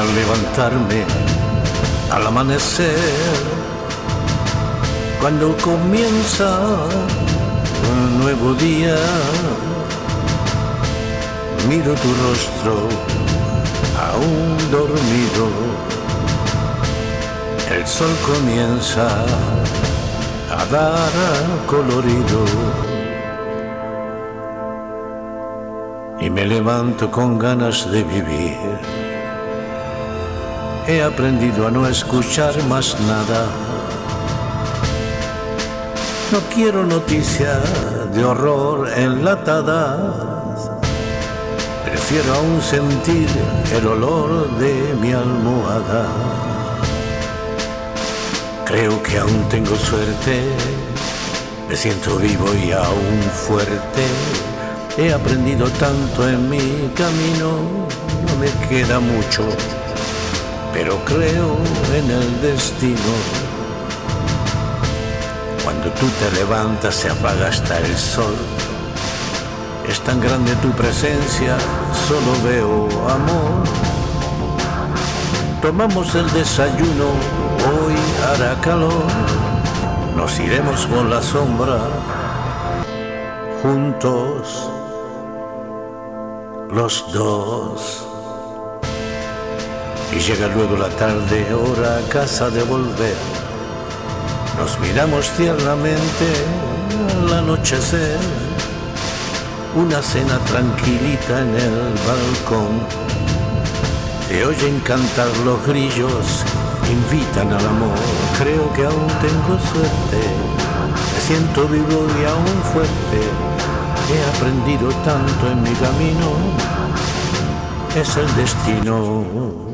levantarme al amanecer, cuando comienza un nuevo día, miro tu rostro aún dormido, el sol comienza a dar colorido. Y me levanto con ganas de vivir. He aprendido a no escuchar más nada. No quiero noticias de horror enlatadas. Prefiero aún sentir el olor de mi almohada. Creo que aún tengo suerte, me siento vivo y aún fuerte. He aprendido tanto en mi camino, no me queda mucho, pero creo en el destino. Cuando tú te levantas se apaga hasta el sol. Es tan grande tu presencia, solo veo amor. Tomamos el desayuno, hoy hará calor. Nos iremos por la sombra, juntos, los dos. Y llega luego la tarde, hora a casa de volver. Nos miramos tiernamente al anochecer. Una cena tranquilita en el balcón te oyen cantar los grillos, invitan al amor. Creo que aún tengo suerte, me siento vivo y aún fuerte. He aprendido tanto en mi camino, es el destino.